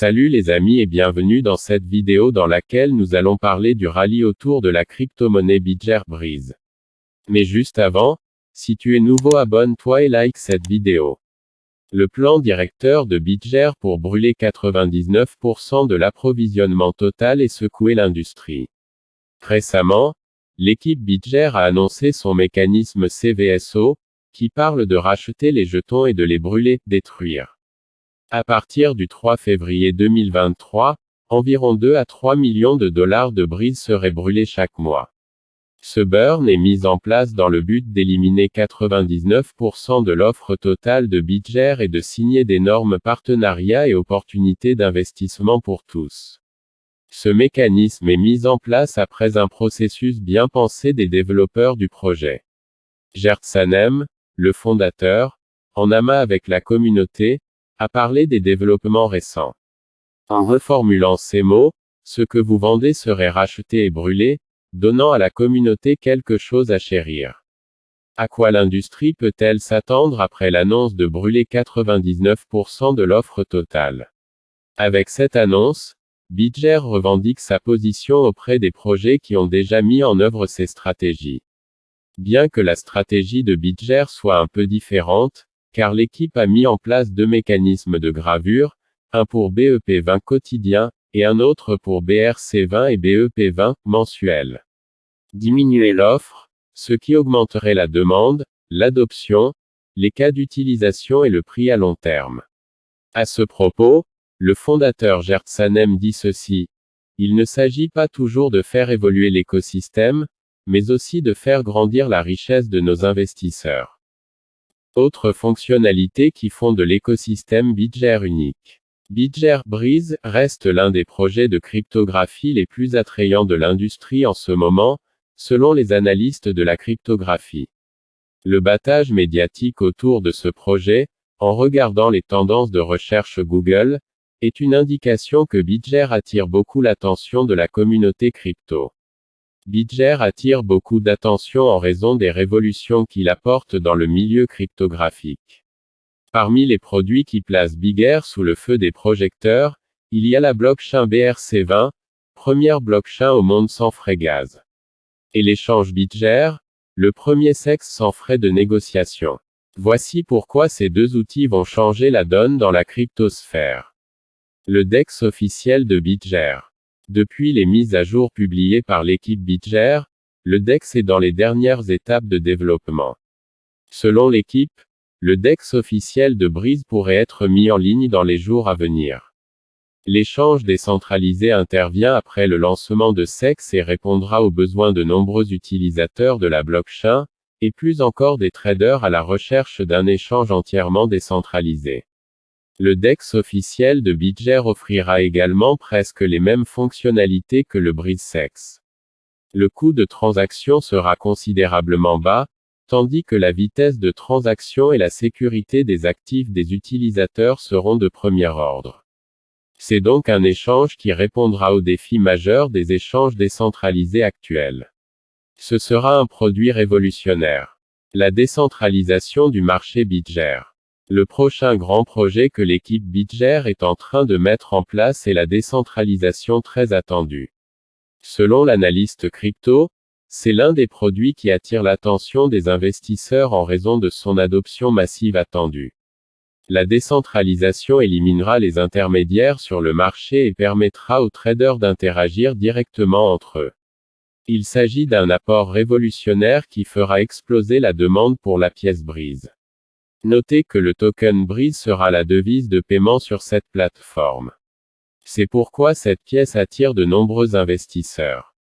Salut les amis et bienvenue dans cette vidéo dans laquelle nous allons parler du rallye autour de la crypto-monnaie Bitger Breeze. Mais juste avant, si tu es nouveau abonne-toi et like cette vidéo. Le plan directeur de Bitger pour brûler 99% de l'approvisionnement total et secouer l'industrie. Récemment, l'équipe Bitger a annoncé son mécanisme CVSO, qui parle de racheter les jetons et de les brûler, détruire. À partir du 3 février 2023, environ 2 à 3 millions de dollars de brise seraient brûlés chaque mois. Ce burn est mis en place dans le but d'éliminer 99% de l'offre totale de Bitger et de signer d'énormes partenariats et opportunités d'investissement pour tous. Ce mécanisme est mis en place après un processus bien pensé des développeurs du projet. Gert Sanem, le fondateur, en amas avec la communauté, a parlé des développements récents. En reformulant ces mots, ce que vous vendez serait racheté et brûlé, donnant à la communauté quelque chose à chérir. À quoi l'industrie peut-elle s'attendre après l'annonce de brûler 99% de l'offre totale? Avec cette annonce, Bitger revendique sa position auprès des projets qui ont déjà mis en œuvre ces stratégies. Bien que la stratégie de Bitger soit un peu différente, car l'équipe a mis en place deux mécanismes de gravure, un pour BEP20 quotidien, et un autre pour BRC20 et BEP20 mensuel. Diminuer l'offre, ce qui augmenterait la demande, l'adoption, les cas d'utilisation et le prix à long terme. À ce propos, le fondateur Gert Sanem dit ceci. Il ne s'agit pas toujours de faire évoluer l'écosystème, mais aussi de faire grandir la richesse de nos investisseurs. Autres fonctionnalités qui font de l'écosystème Bitger unique. Bitger Breeze reste l'un des projets de cryptographie les plus attrayants de l'industrie en ce moment, selon les analystes de la cryptographie. Le battage médiatique autour de ce projet, en regardant les tendances de recherche Google, est une indication que Bitger attire beaucoup l'attention de la communauté crypto. Bitger attire beaucoup d'attention en raison des révolutions qu'il apporte dans le milieu cryptographique. Parmi les produits qui placent Bigger sous le feu des projecteurs, il y a la blockchain BRC20, première blockchain au monde sans frais gaz. Et l'échange Bitger, le premier sexe sans frais de négociation. Voici pourquoi ces deux outils vont changer la donne dans la cryptosphère. Le DEX officiel de Bitger. Depuis les mises à jour publiées par l'équipe Bitger, le DEX est dans les dernières étapes de développement. Selon l'équipe, le DEX officiel de Brise pourrait être mis en ligne dans les jours à venir. L'échange décentralisé intervient après le lancement de SEX et répondra aux besoins de nombreux utilisateurs de la blockchain, et plus encore des traders à la recherche d'un échange entièrement décentralisé. Le DEX officiel de Bitger offrira également presque les mêmes fonctionnalités que le BreezeSex. Le coût de transaction sera considérablement bas, tandis que la vitesse de transaction et la sécurité des actifs des utilisateurs seront de premier ordre. C'est donc un échange qui répondra aux défis majeurs des échanges décentralisés actuels. Ce sera un produit révolutionnaire. La décentralisation du marché Bitger. Le prochain grand projet que l'équipe Bitger est en train de mettre en place est la décentralisation très attendue. Selon l'analyste crypto, c'est l'un des produits qui attire l'attention des investisseurs en raison de son adoption massive attendue. La décentralisation éliminera les intermédiaires sur le marché et permettra aux traders d'interagir directement entre eux. Il s'agit d'un apport révolutionnaire qui fera exploser la demande pour la pièce brise. Notez que le token Breeze sera la devise de paiement sur cette plateforme. C'est pourquoi cette pièce attire de nombreux investisseurs.